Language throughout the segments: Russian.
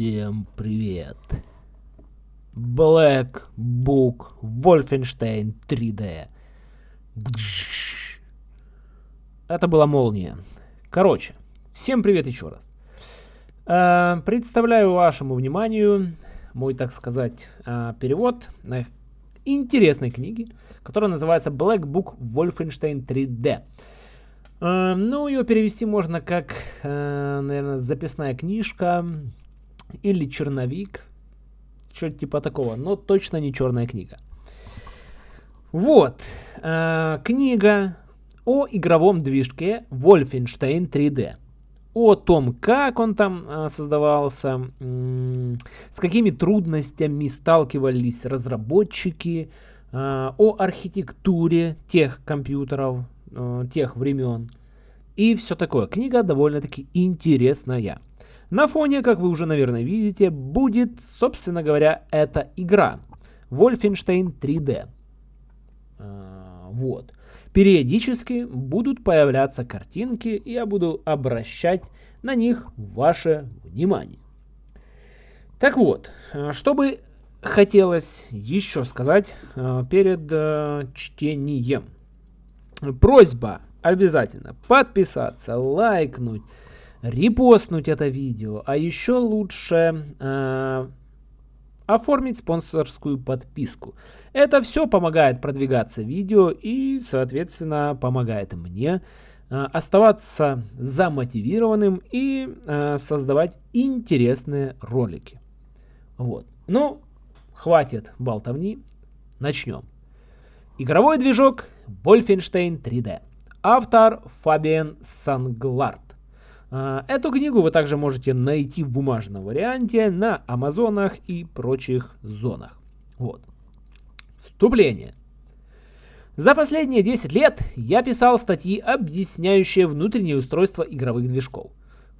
Всем привет! Black Book Wolfenstein 3D. Это была молния. Короче, всем привет еще раз. Э, представляю вашему вниманию мой, так сказать, э, перевод на интересной книги, которая называется Black Book Wolfenstein 3D. Э, ну, ее перевести можно как, наверное, записная книжка или черновик, что-то типа такого, но точно не черная книга. Вот, книга о игровом движке Wolfenstein 3D о том, как он там э, создавался, с какими трудностями сталкивались разработчики, э, о архитектуре тех компьютеров, э, тех времен и все такое. Книга довольно-таки интересная. На фоне, как вы уже, наверное, видите, будет, собственно говоря, эта игра. Wolfenstein 3D. Вот. Периодически будут появляться картинки, и я буду обращать на них ваше внимание. Так вот, э, что бы хотелось еще сказать э, перед э, чтением. Просьба обязательно подписаться, лайкнуть, репостнуть это видео, а еще лучше оформить спонсорскую подписку. Это все помогает продвигаться видео и, соответственно, помогает мне э, оставаться замотивированным и э, создавать интересные ролики. Вот. Ну, хватит болтовни, начнем. Игровой движок Wolfenstein 3D. Автор Фабиан Санглард. А, эту книгу вы также можете найти в бумажном варианте на Амазонах и прочих зонах. Вот. Вступление. За последние 10 лет я писал статьи, объясняющие внутреннее устройство игровых движков.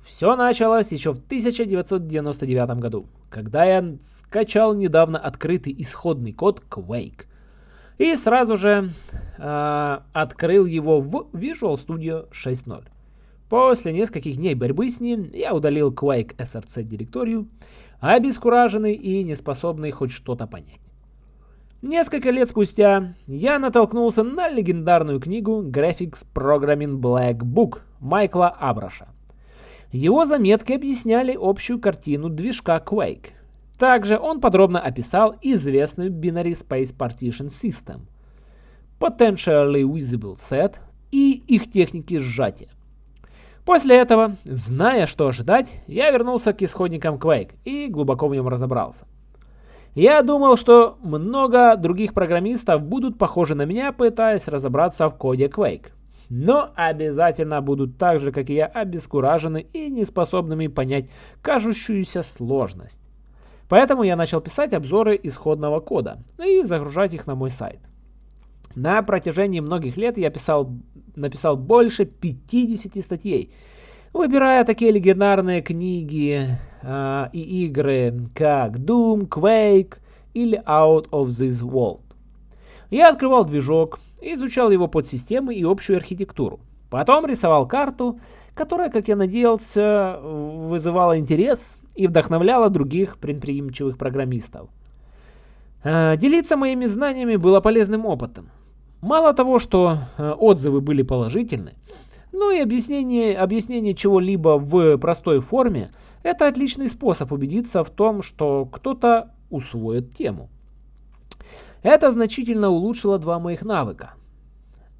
Все началось еще в 1999 году, когда я скачал недавно открытый исходный код Quake. И сразу же э, открыл его в Visual Studio 6.0. После нескольких дней борьбы с ним я удалил Quake SRC директорию, обескураженный и неспособный хоть что-то понять. Несколько лет спустя я натолкнулся на легендарную книгу Graphics Programming Black Book Майкла Абраша. Его заметки объясняли общую картину движка Quake. Также он подробно описал известную Binary Space Partition System, Potentially Visible Set и их техники сжатия. После этого, зная, что ожидать, я вернулся к исходникам Quake и глубоко в нем разобрался. Я думал, что много других программистов будут похожи на меня, пытаясь разобраться в коде Quake. Но обязательно будут так же, как и я, обескуражены и неспособными понять кажущуюся сложность. Поэтому я начал писать обзоры исходного кода и загружать их на мой сайт. На протяжении многих лет я писал, написал больше 50 статей, выбирая такие легендарные книги э, и игры, как Doom, Quake или Out of This World. Я открывал движок, изучал его подсистемы и общую архитектуру. Потом рисовал карту, которая, как я надеялся, вызывала интерес и вдохновляла других предприимчивых программистов. Э, делиться моими знаниями было полезным опытом. Мало того, что э, отзывы были положительны, но и объяснение, объяснение чего-либо в простой форме – это отличный способ убедиться в том, что кто-то усвоит тему. Это значительно улучшило два моих навыка.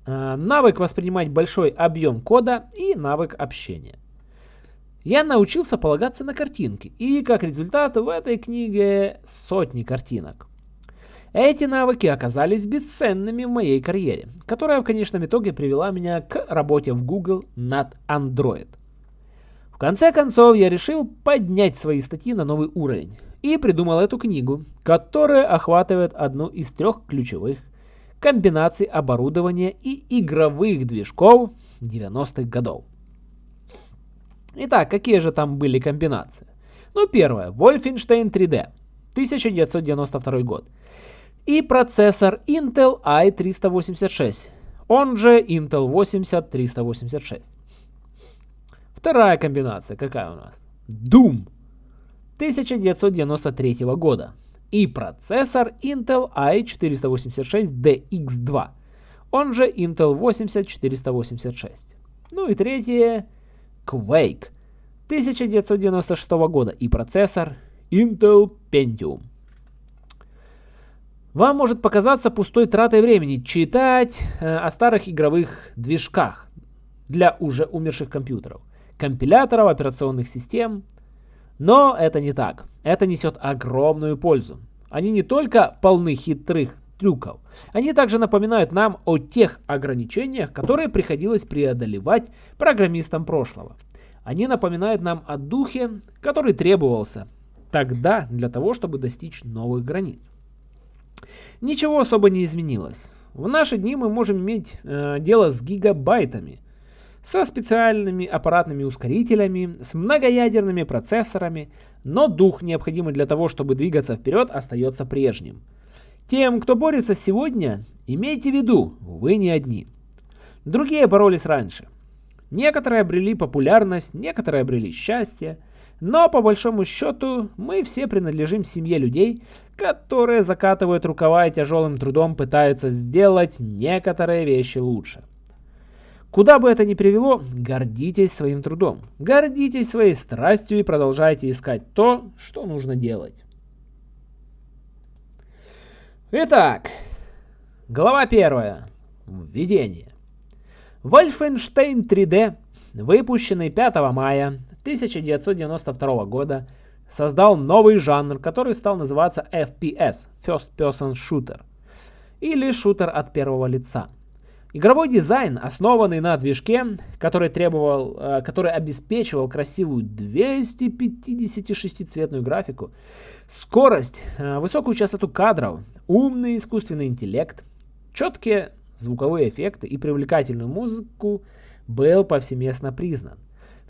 Э, навык воспринимать большой объем кода и навык общения. Я научился полагаться на картинки, и как результат в этой книге сотни картинок. Эти навыки оказались бесценными в моей карьере, которая в конечном итоге привела меня к работе в Google над Android. В конце концов, я решил поднять свои статьи на новый уровень и придумал эту книгу, которая охватывает одну из трех ключевых комбинаций оборудования и игровых движков 90-х годов. Итак, какие же там были комбинации? Ну, первое. Wolfenstein 3D. 1992 год и процессор Intel i386, он же Intel 80386. Вторая комбинация какая у нас? Doom 1993 года и процессор Intel i486DX2, он же Intel 80486. Ну и третье Quake 1996 года и процессор Intel Pentium. Вам может показаться пустой тратой времени читать э, о старых игровых движках для уже умерших компьютеров, компиляторов, операционных систем. Но это не так. Это несет огромную пользу. Они не только полны хитрых трюков, они также напоминают нам о тех ограничениях, которые приходилось преодолевать программистам прошлого. Они напоминают нам о духе, который требовался тогда для того, чтобы достичь новых границ. Ничего особо не изменилось. В наши дни мы можем иметь э, дело с гигабайтами, со специальными аппаратными ускорителями, с многоядерными процессорами, но дух, необходимый для того, чтобы двигаться вперед, остается прежним. Тем, кто борется сегодня, имейте в виду, вы не одни. Другие боролись раньше. Некоторые обрели популярность, некоторые обрели счастье, но по большому счету мы все принадлежим семье людей, которые закатывают рукава и тяжелым трудом пытаются сделать некоторые вещи лучше. Куда бы это ни привело, гордитесь своим трудом, гордитесь своей страстью и продолжайте искать то, что нужно делать. Итак, глава первая. Введение. Wolfenstein 3D, выпущенный 5 мая 1992 года создал новый жанр, который стал называться FPS – First Person Shooter, или шутер от первого лица. Игровой дизайн, основанный на движке, который, требовал, э, который обеспечивал красивую 256-цветную графику, скорость, э, высокую частоту кадров, умный искусственный интеллект, четкие звуковые эффекты и привлекательную музыку, был повсеместно признан.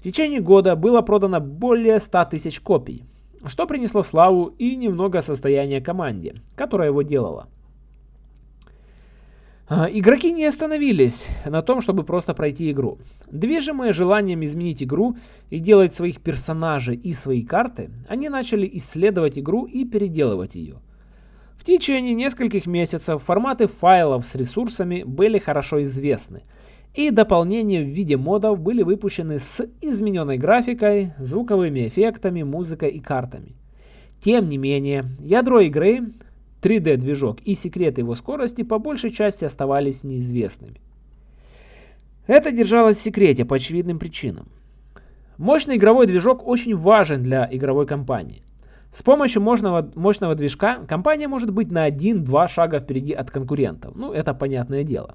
В течение года было продано более 100 тысяч копий, что принесло славу и немного состояния команде, которая его делала. А, игроки не остановились на том, чтобы просто пройти игру. Движимые желанием изменить игру и делать своих персонажей и свои карты, они начали исследовать игру и переделывать ее. В течение нескольких месяцев форматы файлов с ресурсами были хорошо известны – и дополнения в виде модов были выпущены с измененной графикой, звуковыми эффектами, музыкой и картами. Тем не менее, ядро игры, 3D-движок и секреты его скорости по большей части оставались неизвестными. Это держалось в секрете по очевидным причинам. Мощный игровой движок очень важен для игровой компании. С помощью мощного, мощного движка компания может быть на 1-2 шага впереди от конкурентов. Ну, это понятное дело.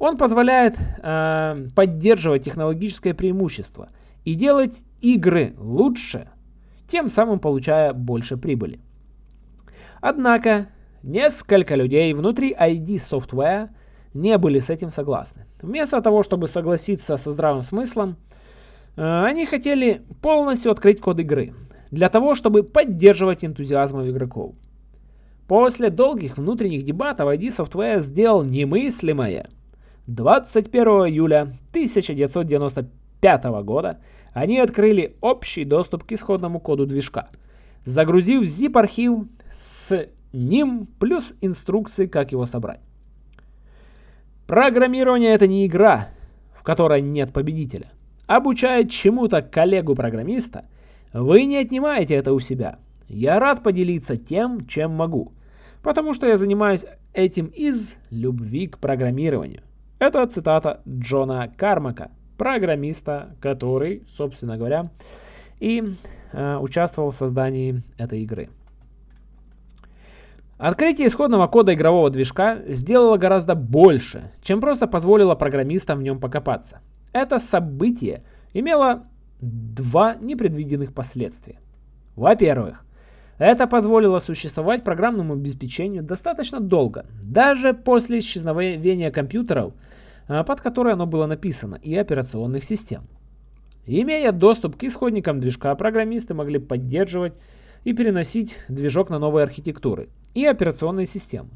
Он позволяет э, поддерживать технологическое преимущество и делать игры лучше, тем самым получая больше прибыли. Однако, несколько людей внутри ID Software не были с этим согласны. Вместо того, чтобы согласиться со здравым смыслом, э, они хотели полностью открыть код игры, для того, чтобы поддерживать энтузиазм игроков. После долгих внутренних дебатов ID Software сделал немыслимое – 21 июля 1995 года они открыли общий доступ к исходному коду движка, загрузив zip-архив с ним плюс инструкции, как его собрать. Программирование это не игра, в которой нет победителя. Обучая чему-то коллегу-программиста, вы не отнимаете это у себя. Я рад поделиться тем, чем могу, потому что я занимаюсь этим из любви к программированию. Это цитата Джона Кармака, программиста, который, собственно говоря, и э, участвовал в создании этой игры. Открытие исходного кода игрового движка сделало гораздо больше, чем просто позволило программистам в нем покопаться. Это событие имело два непредвиденных последствия. Во-первых, это позволило существовать программному обеспечению достаточно долго, даже после исчезновения компьютеров – под которой оно было написано, и операционных систем. Имея доступ к исходникам движка, программисты могли поддерживать и переносить движок на новые архитектуры и операционные системы.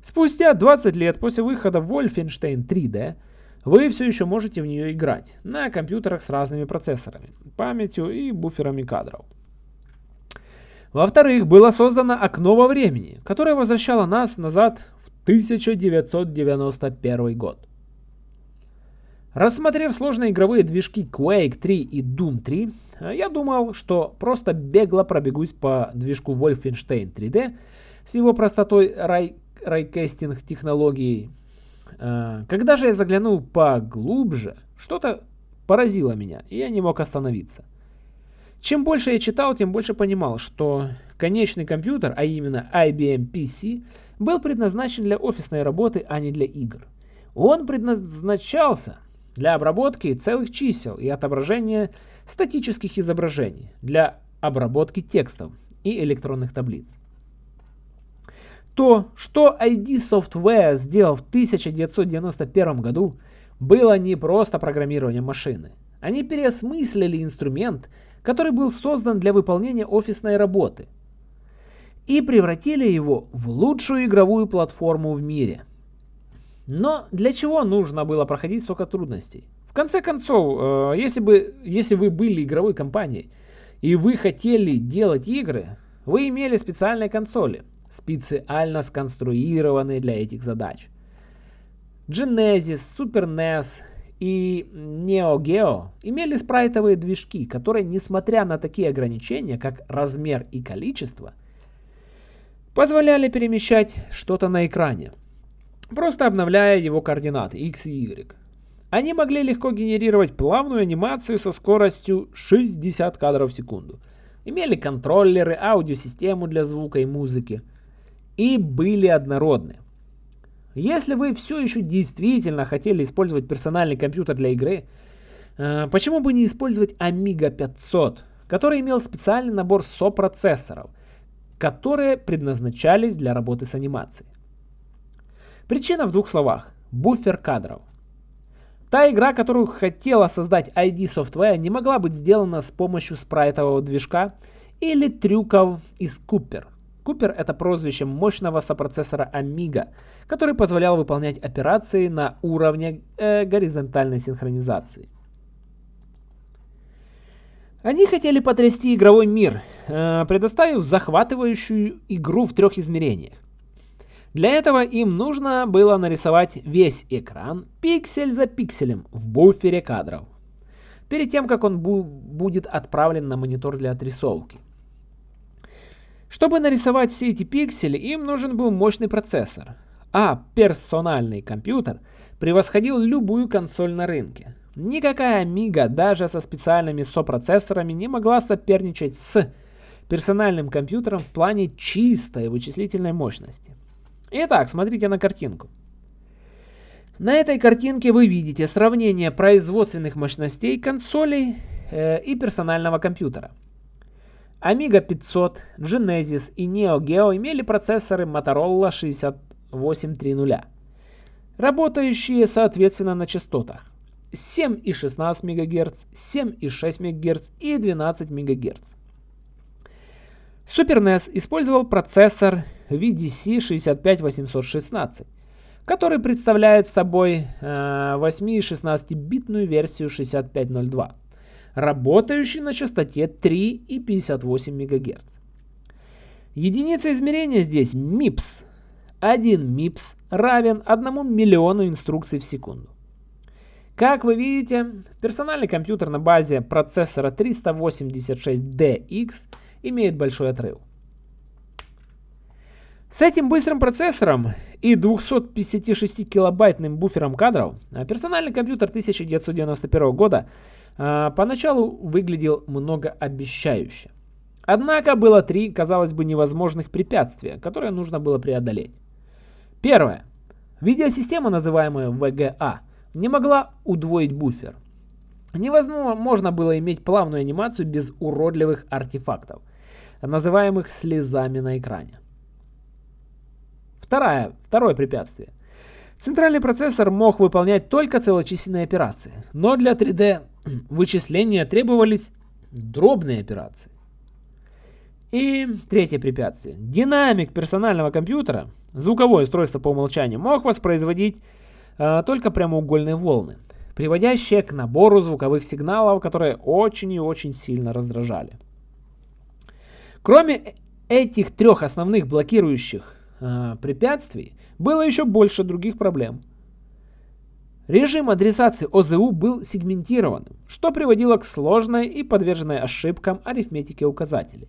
Спустя 20 лет после выхода Wolfenstein 3D вы все еще можете в нее играть на компьютерах с разными процессорами, памятью и буферами кадров. Во-вторых, было создано окно во времени, которое возвращало нас назад в 1991 год. Рассмотрев сложные игровые движки Quake 3 и Doom 3, я думал, что просто бегло пробегусь по движку Wolfenstein 3D с его простотой рай райкестинг технологией. А, когда же я заглянул поглубже, что-то поразило меня, и я не мог остановиться. Чем больше я читал, тем больше понимал, что конечный компьютер, а именно IBM PC, был предназначен для офисной работы, а не для игр. Он предназначался для обработки целых чисел и отображения статических изображений, для обработки текстов и электронных таблиц. То, что ID Software сделал в 1991 году, было не просто программирование машины. Они переосмыслили инструмент, который был создан для выполнения офисной работы, и превратили его в лучшую игровую платформу в мире. Но для чего нужно было проходить столько трудностей? В конце концов, э, если, бы, если вы были игровой компанией и вы хотели делать игры, вы имели специальные консоли, специально сконструированные для этих задач. Genesis, Super NES и Neo Geo имели спрайтовые движки, которые, несмотря на такие ограничения, как размер и количество, позволяли перемещать что-то на экране, просто обновляя его координаты x и y. Они могли легко генерировать плавную анимацию со скоростью 60 кадров в секунду. Имели контроллеры, аудиосистему для звука и музыки. И были однородны. Если вы все еще действительно хотели использовать персональный компьютер для игры, э, почему бы не использовать Amiga 500, который имел специальный набор сопроцессоров, которые предназначались для работы с анимацией. Причина в двух словах. Буфер кадров. Та игра, которую хотела создать ID Software, не могла быть сделана с помощью спрайтового движка или трюков из Cooper. Купер это прозвище мощного сопроцессора Amiga, который позволял выполнять операции на уровне э, горизонтальной синхронизации. Они хотели потрясти игровой мир, э, предоставив захватывающую игру в трех измерениях. Для этого им нужно было нарисовать весь экран пиксель за пикселем в буфере кадров, перед тем как он бу будет отправлен на монитор для отрисовки. Чтобы нарисовать все эти пиксели, им нужен был мощный процессор, а персональный компьютер превосходил любую консоль на рынке. Никакая Amiga даже со специальными сопроцессорами не могла соперничать с персональным компьютером в плане чистой вычислительной мощности. Итак, смотрите на картинку. На этой картинке вы видите сравнение производственных мощностей консолей э, и персонального компьютера. Amiga 500, Genesis и Neo Geo имели процессоры Motorola 6830, работающие соответственно на частотах 7,16 МГц, 7,6 МГц и 12 МГц. Super NES использовал процессор VDC 65816, который представляет собой э, 8 и 16-битную версию 6502 работающий на частоте 3,58 МГц. Единица измерения здесь MIPS. 1 MIPS равен 1 миллиону инструкций в секунду. Как вы видите, персональный компьютер на базе процессора 386DX имеет большой отрыв. С этим быстрым процессором и 256-килобайтным буфером кадров персональный компьютер 1991 года а, поначалу выглядел многообещающе. Однако было три, казалось бы, невозможных препятствия, которые нужно было преодолеть. Первое. Видеосистема, называемая VGA, не могла удвоить буфер. Невозможно было иметь плавную анимацию без уродливых артефактов, называемых слезами на экране. Второе, второе препятствие. Центральный процессор мог выполнять только целочисленные операции, но для 3D вычисления требовались дробные операции. И третье препятствие. Динамик персонального компьютера, звуковое устройство по умолчанию, мог воспроизводить э, только прямоугольные волны, приводящие к набору звуковых сигналов, которые очень и очень сильно раздражали. Кроме этих трех основных блокирующих э, препятствий было еще больше других проблем. Режим адресации ОЗУ был сегментированным, что приводило к сложной и подверженной ошибкам арифметики указателей.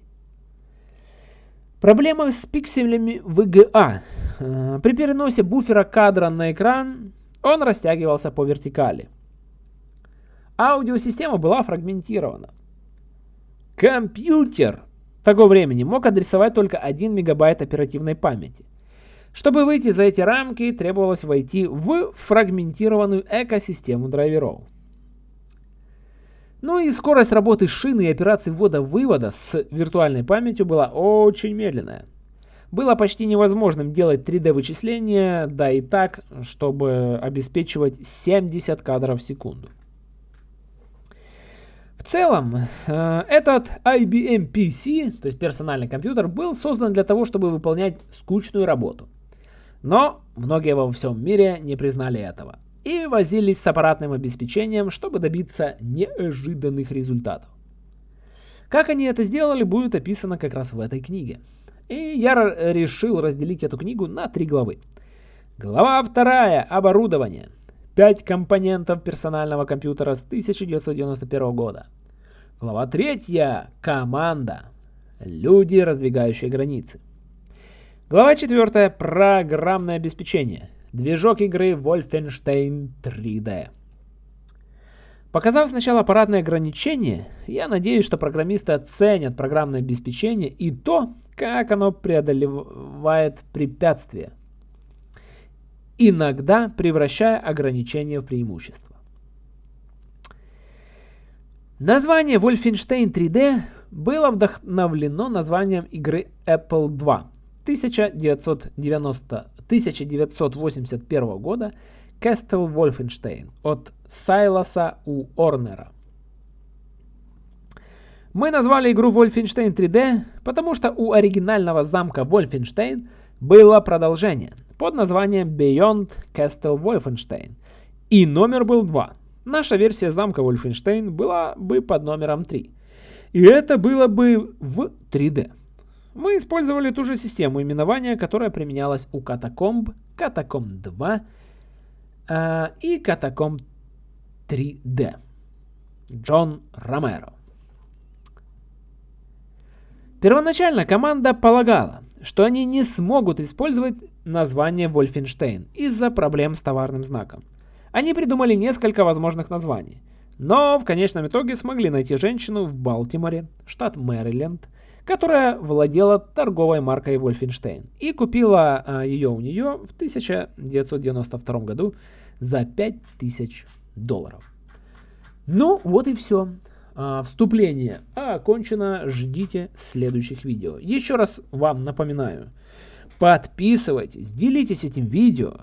Проблема с пикселями VGA. Э, при переносе буфера кадра на экран он растягивался по вертикали. Аудиосистема была фрагментирована. Компьютер того времени мог адресовать только 1 мегабайт оперативной памяти. Чтобы выйти за эти рамки, требовалось войти в фрагментированную экосистему драйверов. Ну и скорость работы шины и операций ввода-вывода с виртуальной памятью была очень медленная. Было почти невозможным делать 3D-вычисления, да и так, чтобы обеспечивать 70 кадров в секунду. В целом, э, этот IBM PC, то есть персональный компьютер, был создан для того, чтобы выполнять скучную работу. Но многие во всем мире не признали этого и возились с аппаратным обеспечением, чтобы добиться неожиданных результатов. Как они это сделали, будет описано как раз в этой книге. И я решил разделить эту книгу на три главы. Глава вторая. Оборудование. 5 компонентов персонального компьютера с 1991 года. Глава 3. Команда. Люди, раздвигающие границы. Глава 4. Программное обеспечение. Движок игры Wolfenstein 3D. Показав сначала аппаратные ограничения, я надеюсь, что программисты оценят программное обеспечение и то, как оно преодолевает препятствия иногда превращая ограничения в преимущество. Название Wolfenstein 3D было вдохновлено названием игры Apple II 1990, 1981 года Castle Wolfenstein от Сайлоса У. Орнера. Мы назвали игру Wolfenstein 3D, потому что у оригинального замка Wolfenstein было продолжение под названием Beyond Castle Wolfenstein. И номер был 2. Наша версия замка Wolfenstein была бы под номером 3. И это было бы в 3D. Мы использовали ту же систему именования, которая применялась у Катакомб, Катакомб 2 э, и Катакомб 3D. Джон Ромеро. Первоначально команда полагала, что они не смогут использовать название Wolfenstein из-за проблем с товарным знаком. Они придумали несколько возможных названий, но в конечном итоге смогли найти женщину в Балтиморе, штат Мэриленд, которая владела торговой маркой Wolfenstein и купила а, ее у нее в 1992 году за 5000 долларов. Ну, вот и все. А, вступление окончено. Ждите следующих видео. Еще раз вам напоминаю. Подписывайтесь, делитесь этим видео,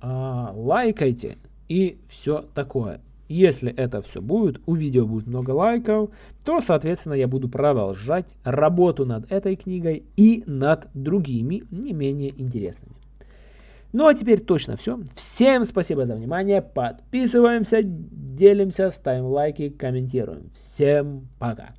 а, лайкайте и все такое. Если это все будет, у видео будет много лайков, то, соответственно, я буду продолжать работу над этой книгой и над другими не менее интересными. Ну а теперь точно все. Всем спасибо за внимание. Подписываемся, делимся, ставим лайки, комментируем. Всем пока.